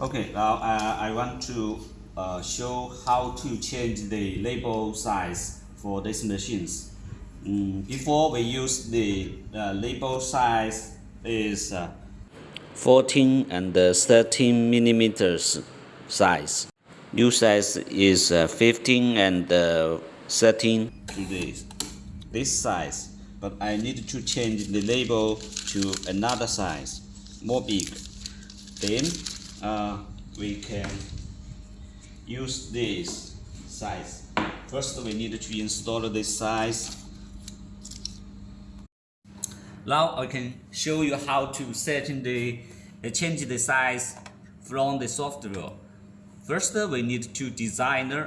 Okay, now uh, I want to uh, show how to change the label size for these machines. Mm, before we use the uh, label size is uh, 14 and uh, 13 millimeters size. New size is uh, 15 and uh, 13 to this, this size. But I need to change the label to another size, more big. Then uh, we can use this size. First we need to install this size. Now I can show you how to set in the uh, change the size from the software. First we need to design a,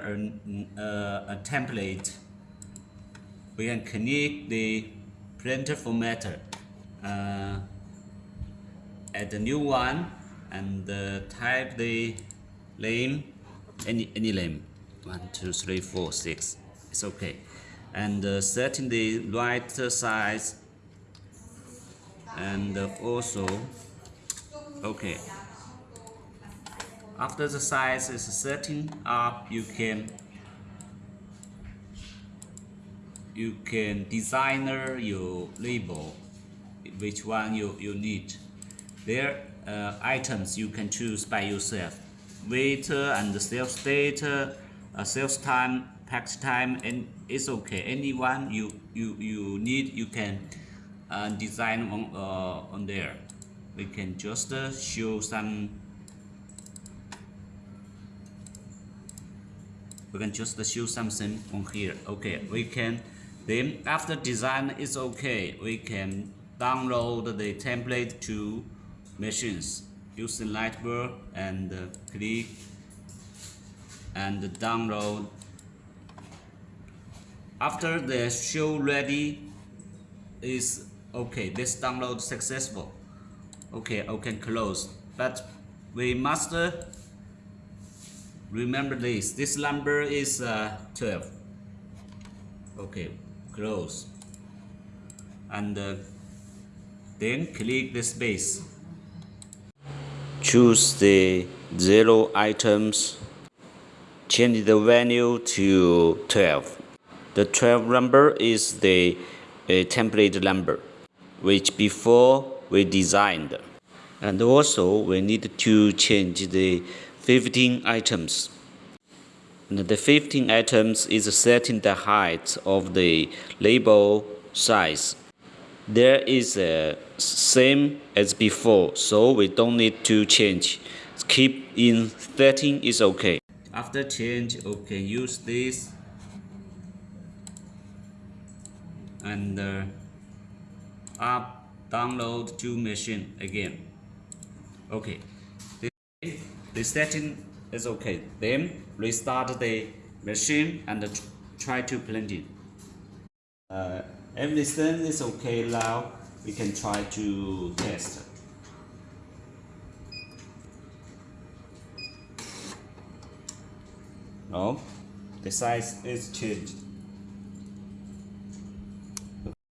uh, a template. We can connect the printer formatter. Uh, add a new one and uh, type the name any any name one two three four six. It's okay. And uh, setting the right size. And uh, also okay. After the size is setting up you can you can designer your label which one you, you need there uh, items you can choose by yourself. Weight and sales date uh, sales time pack time and it's okay. Anyone you you you need you can uh, design on uh, on there. We can just uh, show some we can just show something on here. Okay we can then after design is okay. We can download the template to machines. Using Lightwork and uh, click and download. After the show ready is okay this download successful. Okay can close. But we must remember this. This number is uh, 12 okay close. And uh, then click the space choose the zero items change the value to 12 the 12 number is the uh, template number which before we designed. And also we need to change the 15 items. And the 15 items is setting the height of the label size. There is a same as before so we don't need to change. Keep in 13 is okay. After change okay use this. And uh, up download to machine again. Okay. The, setting is okay. Then restart the machine and try to blend it uh, everything is okay now we can try to test. No. The size is changed